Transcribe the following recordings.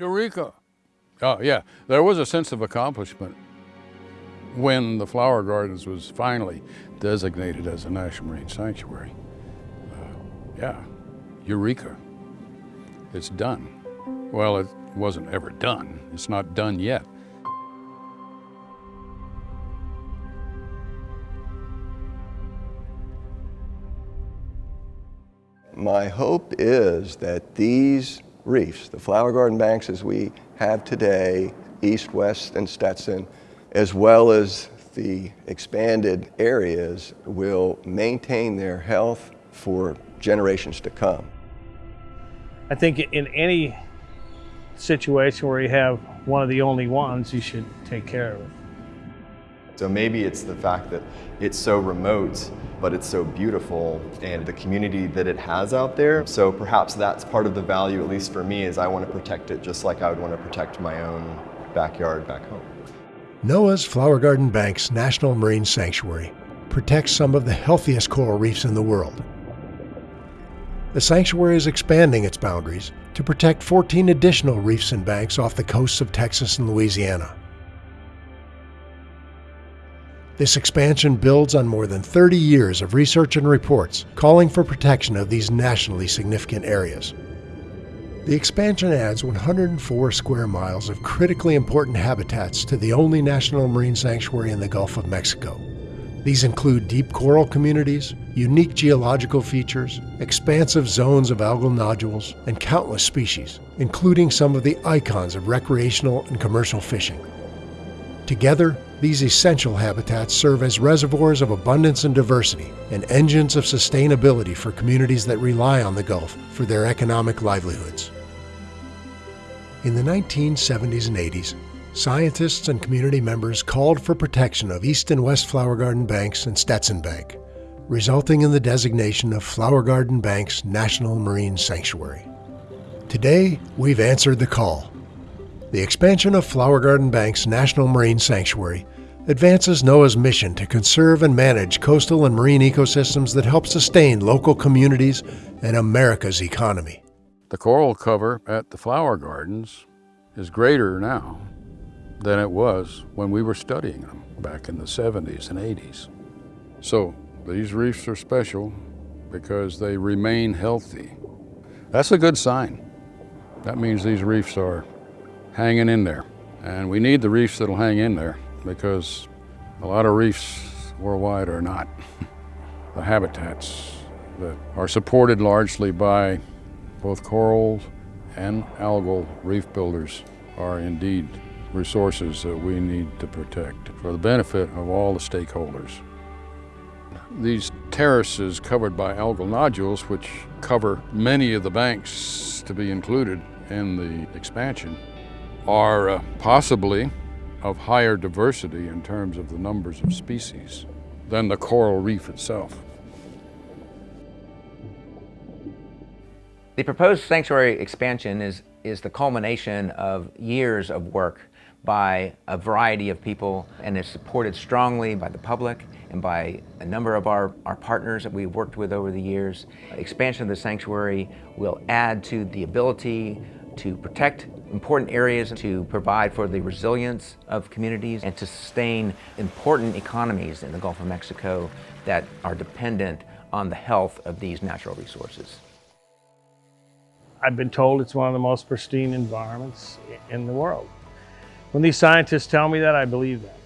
Eureka! Oh, yeah, there was a sense of accomplishment when the Flower Gardens was finally designated as a National Marine Sanctuary. Uh, yeah, Eureka. It's done. Well, it wasn't ever done. It's not done yet. My hope is that these reefs, the flower garden banks as we have today, east, west, and Stetson, as well as the expanded areas will maintain their health for generations to come. I think in any situation where you have one of the only ones, you should take care of it. So maybe it's the fact that it's so remote, but it's so beautiful and the community that it has out there. So perhaps that's part of the value, at least for me, is I want to protect it just like I would want to protect my own backyard back home. NOAA's Flower Garden Banks National Marine Sanctuary protects some of the healthiest coral reefs in the world. The sanctuary is expanding its boundaries to protect 14 additional reefs and banks off the coasts of Texas and Louisiana. This expansion builds on more than 30 years of research and reports calling for protection of these nationally significant areas. The expansion adds 104 square miles of critically important habitats to the only national marine sanctuary in the Gulf of Mexico. These include deep coral communities, unique geological features, expansive zones of algal nodules, and countless species, including some of the icons of recreational and commercial fishing. Together, these essential habitats serve as reservoirs of abundance and diversity and engines of sustainability for communities that rely on the Gulf for their economic livelihoods. In the 1970s and 80s, scientists and community members called for protection of East and West Flower Garden Banks and Stetson Bank, resulting in the designation of Flower Garden Banks National Marine Sanctuary. Today, we've answered the call the expansion of Flower Garden Bank's National Marine Sanctuary advances NOAA's mission to conserve and manage coastal and marine ecosystems that help sustain local communities and America's economy. The coral cover at the flower gardens is greater now than it was when we were studying them back in the 70s and 80s. So these reefs are special because they remain healthy. That's a good sign. That means these reefs are hanging in there. And we need the reefs that'll hang in there because a lot of reefs worldwide are not. the habitats that are supported largely by both corals and algal reef builders are indeed resources that we need to protect for the benefit of all the stakeholders. These terraces covered by algal nodules, which cover many of the banks to be included in the expansion, are uh, possibly of higher diversity in terms of the numbers of species than the coral reef itself. The proposed sanctuary expansion is, is the culmination of years of work by a variety of people and is supported strongly by the public and by a number of our, our partners that we've worked with over the years. Expansion of the sanctuary will add to the ability to protect important areas, to provide for the resilience of communities, and to sustain important economies in the Gulf of Mexico that are dependent on the health of these natural resources. I've been told it's one of the most pristine environments in the world. When these scientists tell me that, I believe that.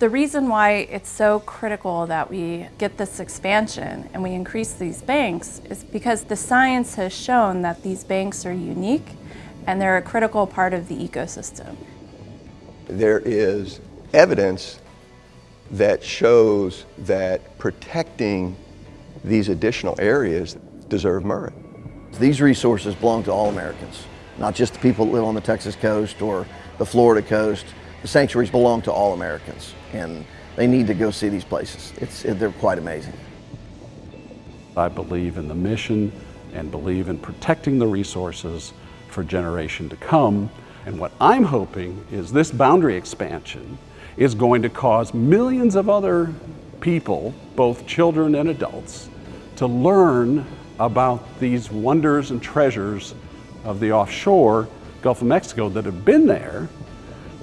The reason why it's so critical that we get this expansion and we increase these banks is because the science has shown that these banks are unique and they're a critical part of the ecosystem. There is evidence that shows that protecting these additional areas deserve merit. These resources belong to all Americans, not just the people that live on the Texas coast or the Florida coast. The sanctuaries belong to all Americans, and they need to go see these places. It's, they're quite amazing. I believe in the mission and believe in protecting the resources for generation to come. And what I'm hoping is this boundary expansion is going to cause millions of other people, both children and adults, to learn about these wonders and treasures of the offshore Gulf of Mexico that have been there,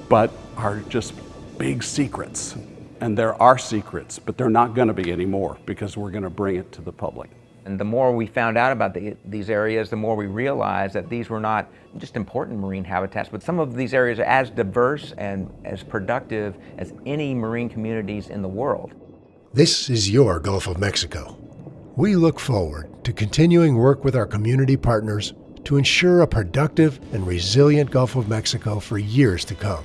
but are just big secrets. And there are secrets, but they're not going to be anymore because we're going to bring it to the public. And the more we found out about the, these areas, the more we realized that these were not just important marine habitats, but some of these areas are as diverse and as productive as any marine communities in the world. This is your Gulf of Mexico. We look forward to continuing work with our community partners to ensure a productive and resilient Gulf of Mexico for years to come.